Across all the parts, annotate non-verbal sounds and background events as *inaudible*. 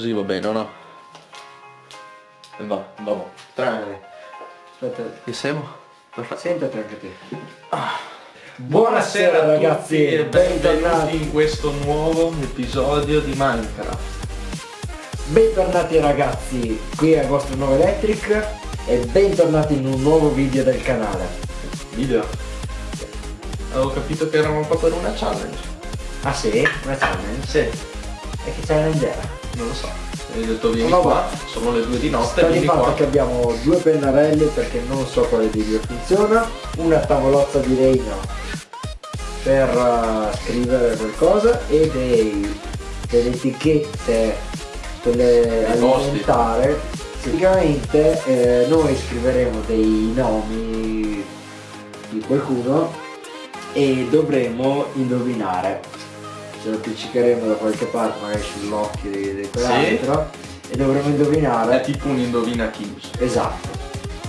così va bene, o no? E va, va. Tre. Aspetta, Che siamo? sentati anche te. Buonasera Buonasera, ragazzi e benvenuti bentornati. in questo nuovo episodio di Minecraft. Bentornati ragazzi, qui è il vostro nuovo Electric e bentornati in un nuovo video del canale. Video. Avevo capito che eravamo qua per una challenge. Ah sì? Una challenge? Sì, E che challenge era? Non lo so. Mi hai detto vieni No, qua, sono le due di notte, di vieni qua. che abbiamo due pennarelli perché non so quale video funziona, una tavolozza di legno per eh, scrivere qualcosa e dei, delle etichette, post-it. alimentare. Praticamente eh, noi scriveremo dei nomi di qualcuno e dovremo indovinare. Ce lo appiccicheremo da qualche parte, magari sull'occhio di, di quell'altro e dovremo indovinare. È tipo un indovina Kings. Esatto.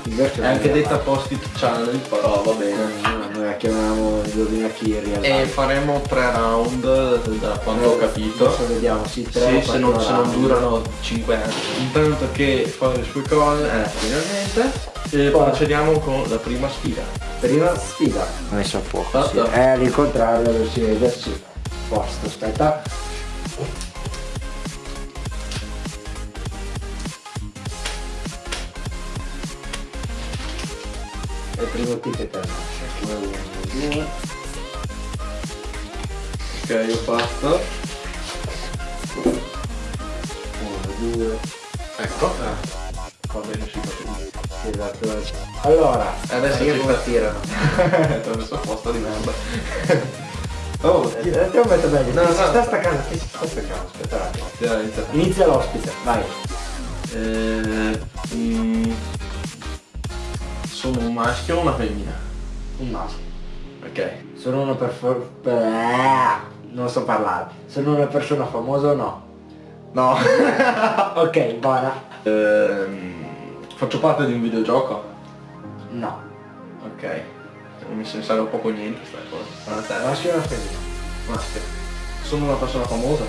In versione È anche detta post-it challenge, però va bene. No, noi la chiamiamo indovina chi in realtà. E faremo tre round da quanto ho capito. Adesso vediamo, sì, tre Sì, se non, se non durano 5 anni. Intanto che fa le sue cose, eh, finalmente. E Poi- procediamo con la prima sfida. Prima sfida. Ho messo a fuoco. Sì. È all'incontrario lo si vede, sì. Posto, aspetta. E il primo ticket è il nostro. 1, 2. Ok, ho fatto. 1, 2. Ecco. Va bene, si fa Esatto. Allora, Adesso io ci come tirano? Ti ho messo a posto di merda. *laughs* oh, Eh, Ti ho messo meglio, No, chi si no. sta staccando, chi si sta staccando, aspetta un attimo. Inizia. Inizia l'ospite, vai. Eh, mm, sono un maschio o una femmina? Un maschio. Ok. Sono una per, per... ah, non so parlare. Sono una persona famosa o no? No. *laughs* Ok, buona. Ehm, faccio parte di un videogioco? No. Ok. Mi se ne sa poco niente sta cosa. Ma te? Maschio o una femmina? Maschio. Sono una persona famosa?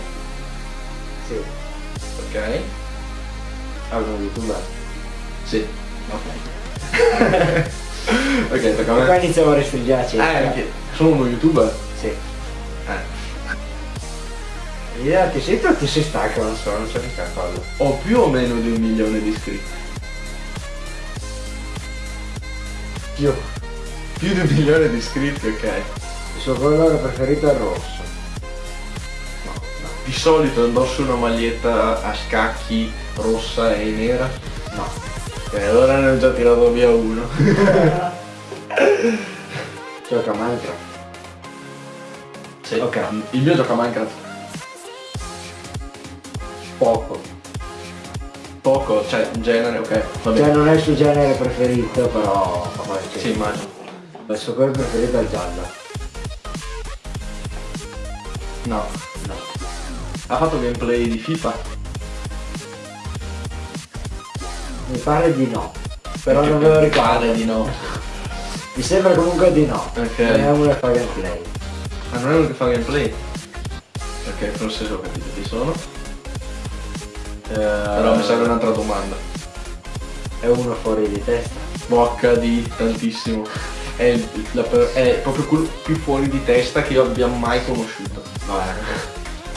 Sì. Ok. Allora, youtuber. Sì. Ok. *laughs* ok, tocca a me. qua iniziamo a la Eh, anche. Sono uno youtuber? Sì. Eh. L'idea ti sento o ti sei stanco, non so, non so mica cosa. Ho più o meno di un milione di iscritti. Più. Più di un milione di iscritti, ok. Il suo colore preferito è il rosso. No, no. Di solito indosso una maglietta a scacchi rossa e nera. No. E allora ne ho già tirato via uno. *laughs* Gioca a Minecraft. Sì. Ok. Il mio gioca a Minecraft. Poco. Poco, cioè genere, ok. Cioè non è il suo genere preferito, però Sì, immagino. Il suo colore preferito è il giallo. No. No. Ha fatto gameplay di FIFA? Mi pare di no. Però Perché non me lo mi ricordo. pare di no. Mi sembra comunque di no. Ok. Non è uno che fa gameplay. Ma non è uno che fa gameplay? Ok, forse ho capito chi sono. Però mi serve un'altra domanda. È uno fuori di testa. Bocca di tantissimo. È, la è proprio quello più fuori di testa che io abbia mai conosciuto. Vabbè.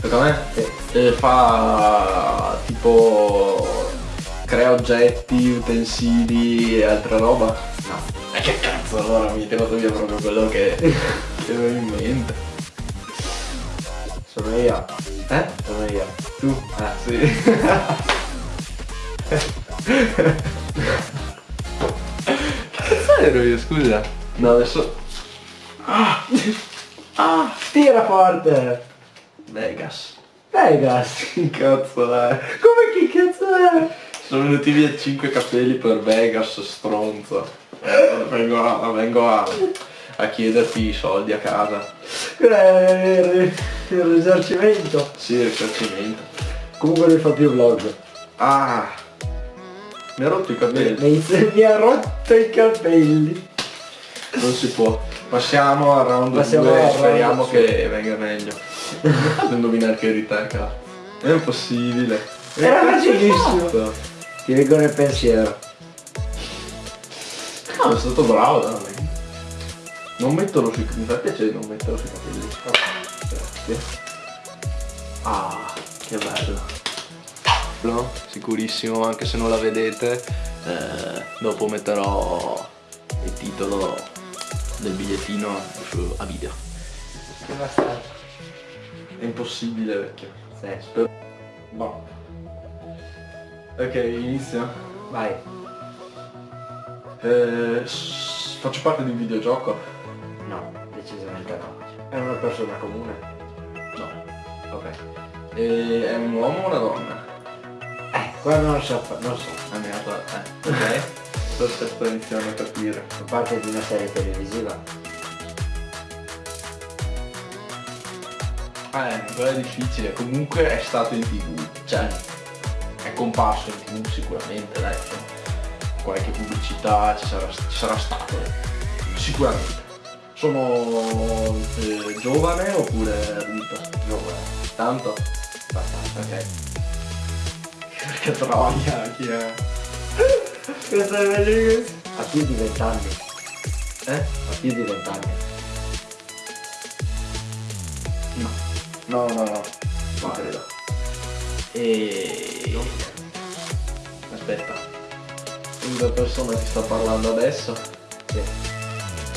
Tocca a me? Sì. E fa tipo crea oggetti, utensili e altra roba? No. E che cazzo allora mi hai tirato via proprio quello che, che avevo in mente. Sono io. Eh? Sono io. Tu? Ah sì. che cazzo ero io, scusa? No adesso. Ah, tira forte! Vegas. Vegas! *laughs* Che cazzo è? Come chi cazzo è? Sono venuti via 5 capelli per Vegas, stronzo. Eh, Vengo a, vengo a, a chiederti i soldi a casa. Il, il risarcimento. Sì, risarcimento. Comunque lui fa più vlog. Ah! Mi ha rotto i capelli. Mi, mi ha rotto i capelli. Non si può. Passiamo al round Passiamo 2 al round speriamo che venga meglio. Devo indovinare che cazzo. È impossibile. Era facilissimo. Ti leggo nel pensiero. Ah, è stato bravo, dai. Non metterlo sui mi fa piacere non metterlo sui capelli. Grazie. Ah, che bello. No? Sicurissimo, anche se non la vedete, eh, dopo metterò il titolo del bigliettino a video. Che bastardo. È impossibile vecchio. Sì. Boh. Ok, inizia. Vai. Eh, faccio parte di un videogioco? No, decisamente no. È una persona comune. No. Ok. E è un uomo o una donna? Eh, qua non so, non so. Ah, mi ha fatto- eh, ok. *laughs* Forse sto iniziando a capire. Fa parte di una serie televisiva. Eh, quello è difficile. Comunque è stato in tv. Cioè, è comparso in tv sicuramente, dai. cioè, Qualche pubblicità ci sarà, ci sarà stato. Sicuramente. Sono eh, giovane oppure adulto? Giovane. Tanto? Abbastanza. Ok. *laughs* Perché troia, chi è? Questo è bellissimo. Ha più di vent'anni. Eh? Ha più di vent'anni. No. No, no, no. Non credo. E... Aspetta. La persona che sta parlando adesso Sì.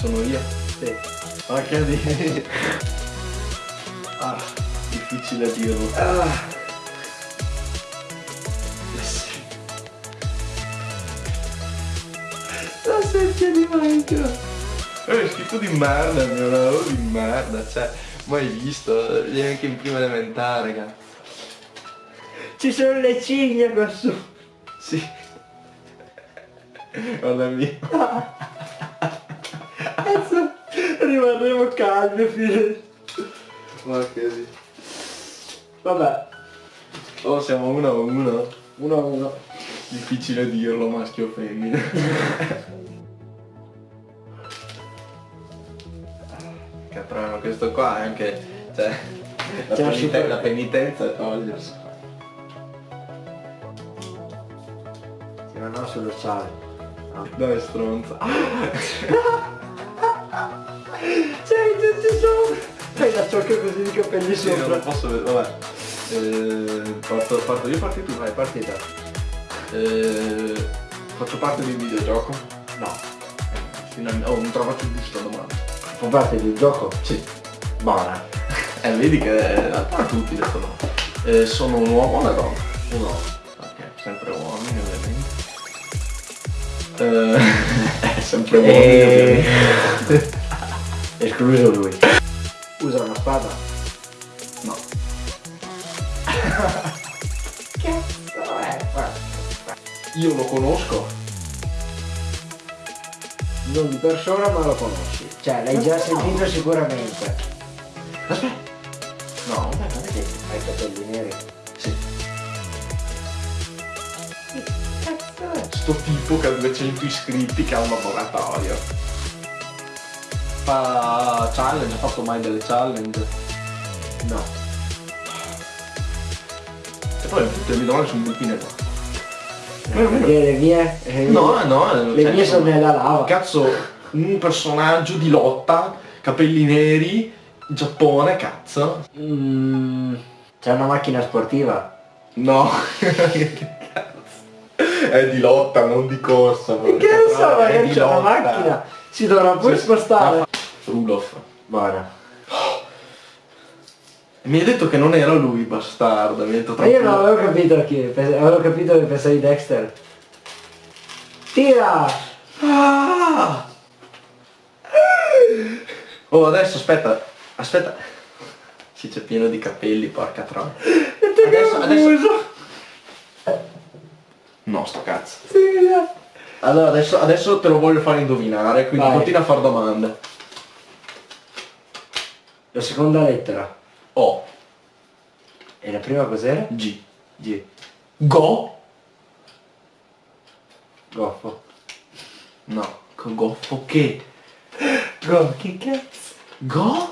sono io. Sì. Porca di... *laughs* Ah, difficile dirlo. Ah. La secchia di Minecraft. È scritto di merda il mio lavoro di merda, cioè, mai visto, viene anche in prima elementare, cazzo. Ci sono le cigne qua su. Sì. Guarda mio. Adesso rimarremo calmi fino. Ma che di... Vabbè. Oh, siamo uno a uno. Uno a uno. Difficile dirlo, maschio o femmina. *laughs* Caprano, ma questo qua è anche... Cioè... La, peniten- la penitenza è togliersi. Sì, ma no sullo sale. No. Dai stronza. C'è tutti sopra. Fai la ciocca così di capelli Sì, non sopra. posso vedere, vabbè. Eh, parto, parto io, parti tu, vai, parti. Partita. Eh, faccio parte di un videogioco? No. Finalmente, oh, non trovato giusta domanda. Fa parte di un gioco? Sì. Buona. Eh, vedi che è a tutti detto no. Eh, sono un uomo o una donna? Un uomo. Ok, sempre uomini ovviamente. Eh, *laughs* sempre uomini E... ovviamente. Escluso lui. Usa una spada? No. *laughs* Cazzo è? Io lo conosco. Non di persona ma lo conosci. Cioè l'hai già sentito sicuramente. Aspetta. No, dai. Hai i capelli neri. Sì. Sto tipo che ha 200 iscritti che ha un laboratorio. Fa challenge, ha fatto mai delle challenge? No. E poi tutte le mie domande sono buttine qua. Perché le mie... le mie- No, no, Le cioè, mie sono nella lava. Cazzo, un personaggio di lotta, capelli neri, Giappone, cazzo. Mm, c'è una macchina sportiva. No. Che? *laughs* È di lotta, non di corsa. Che ne so, magari di c'è una macchina. Si dovrà pure Sì. spostare. Rulof. Buona. Mi hai detto che non era lui, bastardo. Mi hai detto Ma io non avevo capito pens- avevo capito che pensavi Dexter. Tira! Ah! Oh, adesso aspetta, aspetta. Sì, c'è pieno di capelli, porca troia. Adesso, adesso... No, sto cazzo. Allora, adesso, adesso te lo voglio fare indovinare, quindi Vai. continua a fare domande. La seconda lettera. O, E la prima cos'era? G. G. Go? Goffo. No, con goffo che? Go, che cazzo? Go?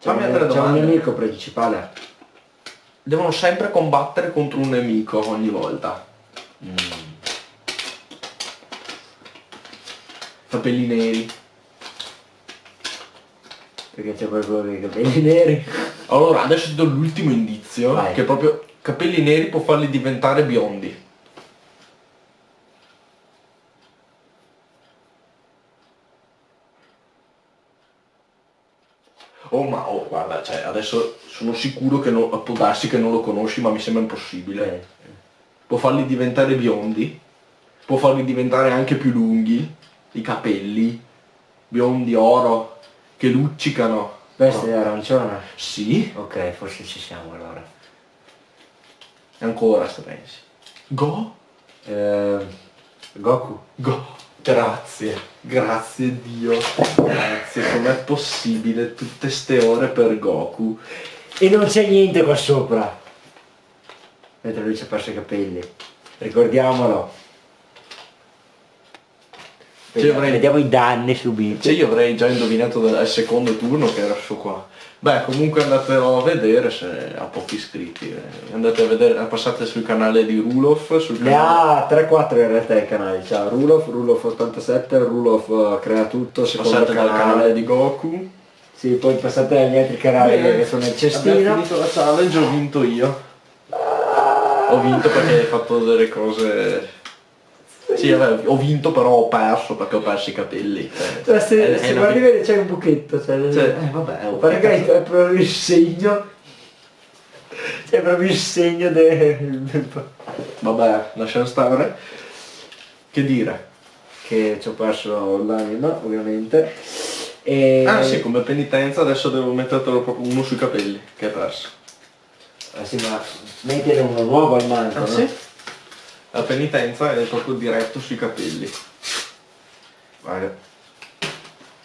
C'è un, un nemico principale. Devono sempre combattere contro un nemico ogni volta. Mm. Capelli neri. Perché c'è proprio i capelli neri. Allora, adesso ti do l'ultimo indizio, Vai. che proprio capelli neri può farli diventare biondi. Oh ma oh, guarda, cioè adesso sono sicuro che non, può darsi che non lo conosci, ma mi sembra impossibile. Eh, Può farli diventare biondi, può farli diventare anche più lunghi, i capelli, biondi oro, che luccicano. Questo è arancione. Sì, Ok, forse ci siamo allora. e ancora se pensi. Go? Eh, Goku. Go. Grazie, grazie Dio. Grazie, com'è possibile tutte ste ore per Goku? E non c'è niente qua sopra. Mentre lui ci ha perso i capelli. Ricordiamolo. Vediamo, avrei- vediamo i danni subiti. Cioè io avrei già indovinato dal al secondo turno che era su qua. Beh, comunque andatelo a vedere se ha pochi iscritti. eh. Andate a vedere, passate sul canale di Rulof, sul Ne canale... ha 3-4 in realtà i canali, c'ha Rulof, Rulof 87, Rulof eh, crea tutto, secondo Passate dal canale. canale di Goku. Sì, poi passate agli altri canali Bene. che sono nel Abbiamo cestino. finito la challenge, ho vinto io. Ho vinto perché hai fatto delle cose... Sì, vabbè, ho vinto però ho perso perché ho perso i capelli. cioè, se, è- è se una guardi vi- bene c'è un buchetto, cioè, Cioè, eh, vabbè, oh, Guarda che che è proprio il segno. C'è proprio il segno del... Vabbè, lasciamo stare. Che dire? che ci ho perso l'anima, ovviamente. E... Ah sì, come penitenza adesso devo mettertelo proprio uno sui capelli, che hai perso. Ah, sì, ma mettere uno nuovo al manco, no? La penitenza è proprio diretto sui capelli. Guarda.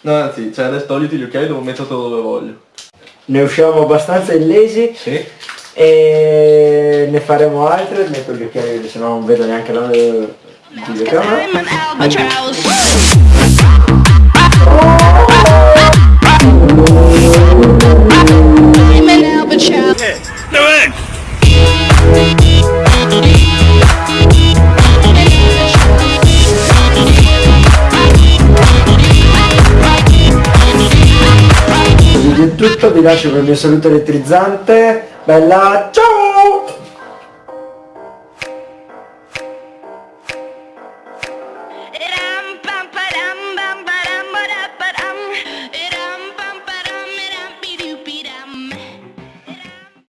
No, anzi, cioè adesso togliti gli occhiali devo mettertelo dove voglio. Ne usciamo abbastanza illesi Sì? e ne faremo altre, metto gli occhiali se no non vedo neanche la il videocamera. I'm tutto, vi lascio con il mio saluto elettrizzante. Bella, ciao!